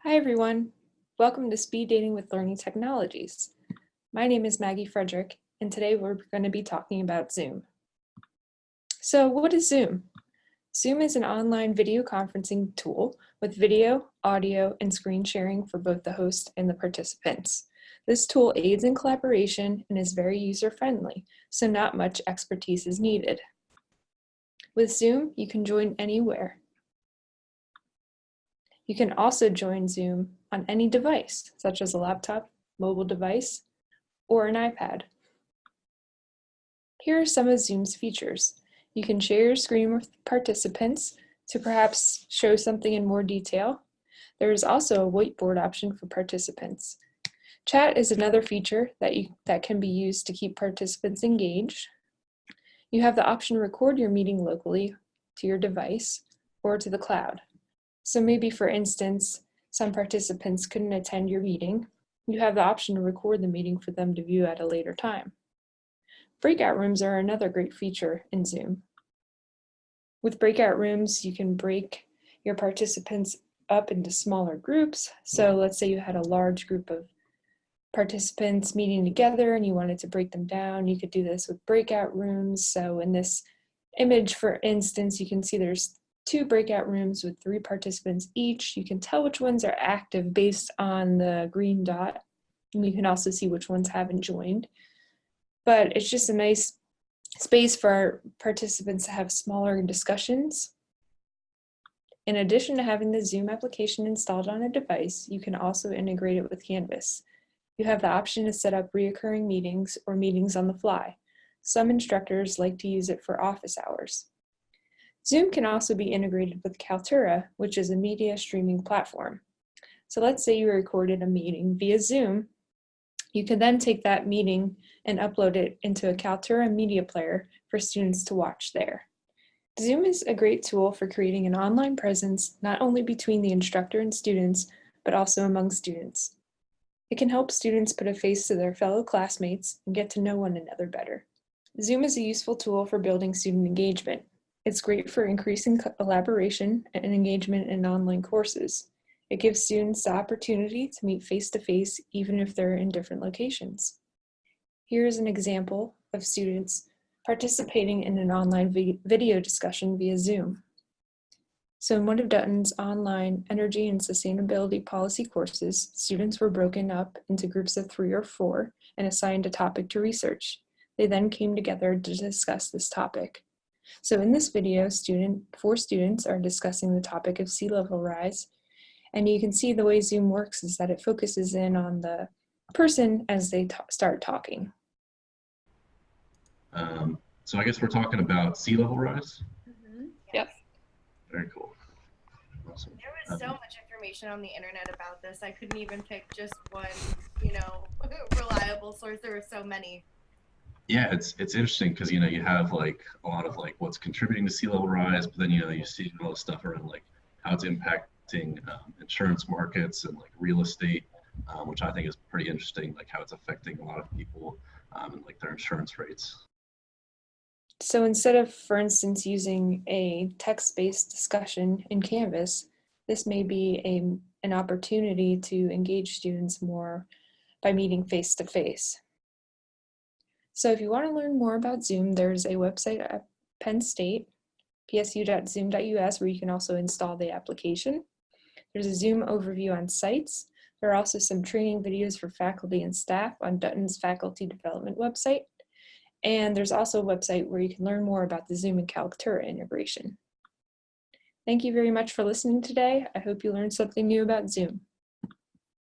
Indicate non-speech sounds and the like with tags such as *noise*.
Hi, everyone. Welcome to Speed Dating with Learning Technologies. My name is Maggie Frederick, and today we're going to be talking about Zoom. So what is Zoom? Zoom is an online video conferencing tool with video, audio, and screen sharing for both the host and the participants. This tool aids in collaboration and is very user-friendly, so not much expertise is needed. With Zoom, you can join anywhere, you can also join Zoom on any device, such as a laptop, mobile device, or an iPad. Here are some of Zoom's features. You can share your screen with participants to perhaps show something in more detail. There is also a whiteboard option for participants. Chat is another feature that, you, that can be used to keep participants engaged. You have the option to record your meeting locally to your device or to the cloud. So maybe for instance, some participants couldn't attend your meeting. You have the option to record the meeting for them to view at a later time. Breakout rooms are another great feature in Zoom. With breakout rooms, you can break your participants up into smaller groups. So let's say you had a large group of participants meeting together and you wanted to break them down. You could do this with breakout rooms. So in this image, for instance, you can see there's two breakout rooms with three participants each. You can tell which ones are active based on the green dot. And you can also see which ones haven't joined. But it's just a nice space for participants to have smaller discussions. In addition to having the Zoom application installed on a device, you can also integrate it with Canvas. You have the option to set up reoccurring meetings or meetings on the fly. Some instructors like to use it for office hours. Zoom can also be integrated with Kaltura, which is a media streaming platform. So let's say you recorded a meeting via Zoom. You can then take that meeting and upload it into a Kaltura media player for students to watch there. Zoom is a great tool for creating an online presence, not only between the instructor and students, but also among students. It can help students put a face to their fellow classmates and get to know one another better. Zoom is a useful tool for building student engagement. It's great for increasing collaboration and engagement in online courses. It gives students the opportunity to meet face-to-face -face, even if they're in different locations. Here is an example of students participating in an online video discussion via Zoom. So in one of Dutton's online energy and sustainability policy courses, students were broken up into groups of three or four and assigned a topic to research. They then came together to discuss this topic. So in this video, student, four students are discussing the topic of sea level rise. And you can see the way Zoom works is that it focuses in on the person as they start talking. Um, so I guess we're talking about sea level rise? Mm -hmm. Yep. Very cool. Awesome. There was so um, much information on the internet about this. I couldn't even pick just one, you know, *laughs* reliable source. There were so many yeah, it's it's interesting because you know you have like a lot of like what's contributing to sea level rise, but then you know you see all the stuff around like how it's impacting um, insurance markets and like real estate, um, which I think is pretty interesting, like how it's affecting a lot of people um, and like their insurance rates. So instead of, for instance, using a text-based discussion in Canvas, this may be a, an opportunity to engage students more by meeting face-to-face. -face. So if you want to learn more about Zoom, there's a website at Penn State, psu.zoom.us, where you can also install the application. There's a Zoom overview on sites. There are also some training videos for faculty and staff on Dutton's faculty development website. And there's also a website where you can learn more about the Zoom and Kaltura integration. Thank you very much for listening today. I hope you learned something new about Zoom.